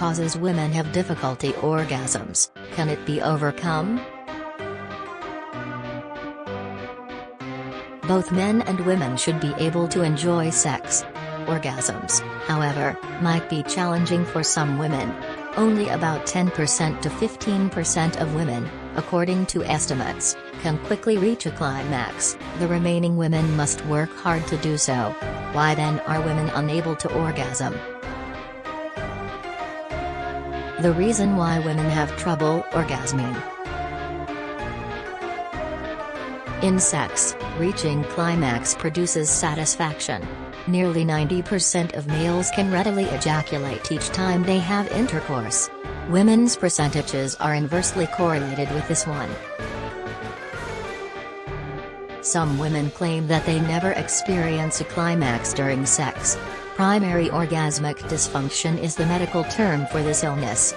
causes women have difficulty orgasms, can it be overcome? Both men and women should be able to enjoy sex. Orgasms, however, might be challenging for some women. Only about 10% to 15% of women, according to estimates, can quickly reach a climax, the remaining women must work hard to do so. Why then are women unable to orgasm? The reason why women have trouble orgasming. In sex, reaching climax produces satisfaction. Nearly 90% of males can readily ejaculate each time they have intercourse. Women's percentages are inversely correlated with this one. Some women claim that they never experience a climax during sex. Primary orgasmic dysfunction is the medical term for this illness.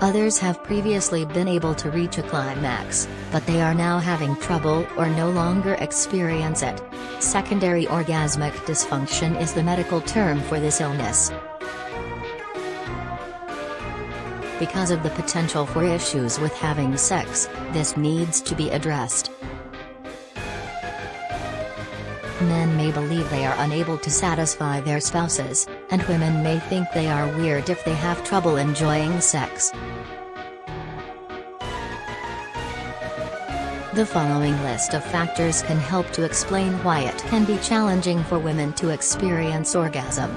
Others have previously been able to reach a climax, but they are now having trouble or no longer experience it. Secondary orgasmic dysfunction is the medical term for this illness. Because of the potential for issues with having sex, this needs to be addressed. Men may believe they are unable to satisfy their spouses, and women may think they are weird if they have trouble enjoying sex. The following list of factors can help to explain why it can be challenging for women to experience orgasm.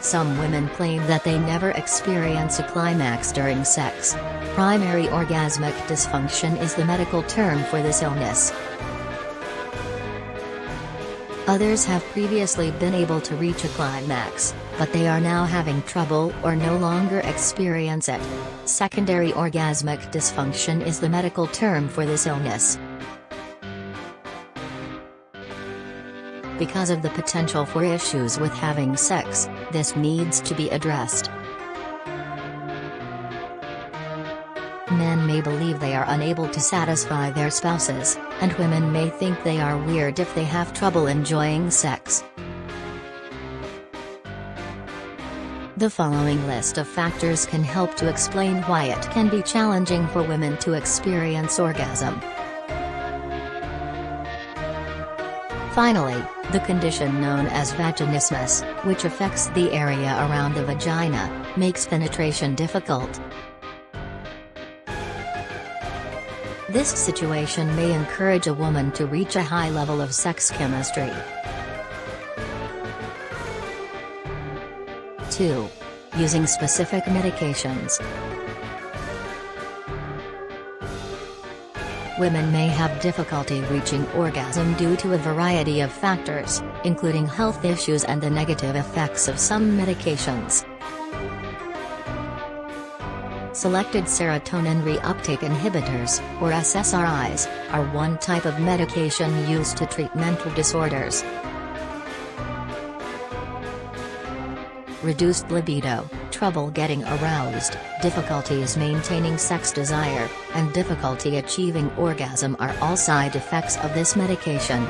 Some women claim that they never experience a climax during sex. Primary orgasmic dysfunction is the medical term for this illness. Others have previously been able to reach a climax, but they are now having trouble or no longer experience it. Secondary orgasmic dysfunction is the medical term for this illness. Because of the potential for issues with having sex, this needs to be addressed. May believe they are unable to satisfy their spouses, and women may think they are weird if they have trouble enjoying sex. The following list of factors can help to explain why it can be challenging for women to experience orgasm. Finally, the condition known as vaginismus, which affects the area around the vagina, makes penetration difficult. This situation may encourage a woman to reach a high level of sex chemistry. 2. Using specific medications. Women may have difficulty reaching orgasm due to a variety of factors, including health issues and the negative effects of some medications. Selected serotonin reuptake inhibitors, or SSRIs, are one type of medication used to treat mental disorders. reduced libido, trouble getting aroused, difficulties maintaining sex desire, and difficulty achieving orgasm are all side effects of this medication.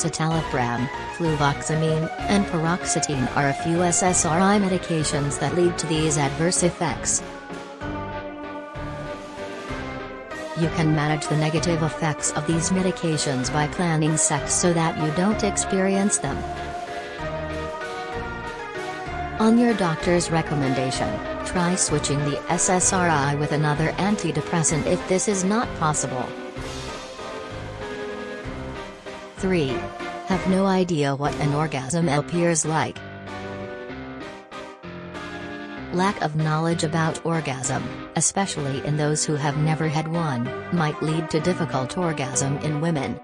Citalopram, fluvoxamine, and paroxetine are a few SSRI medications that lead to these adverse effects. You can manage the negative effects of these medications by planning sex so that you don't experience them. On your doctor's recommendation, try switching the SSRI with another antidepressant if this is not possible. 3. Have no idea what an orgasm appears like. Lack of knowledge about orgasm, especially in those who have never had one, might lead to difficult orgasm in women.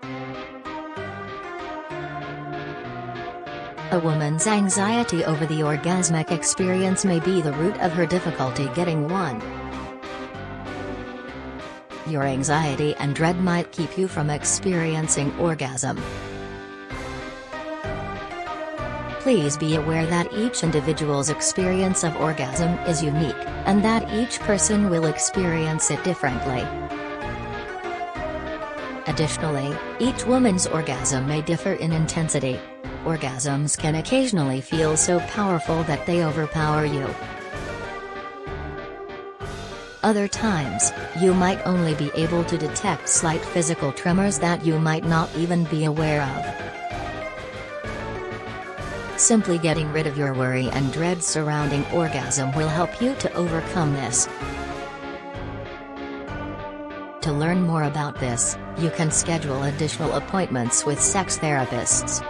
A woman's anxiety over the orgasmic experience may be the root of her difficulty getting one. Your anxiety and dread might keep you from experiencing orgasm. Please be aware that each individual's experience of orgasm is unique, and that each person will experience it differently. Additionally, each woman's orgasm may differ in intensity. Orgasms can occasionally feel so powerful that they overpower you. Other times, you might only be able to detect slight physical tremors that you might not even be aware of. Simply getting rid of your worry and dread surrounding orgasm will help you to overcome this. To learn more about this, you can schedule additional appointments with sex therapists.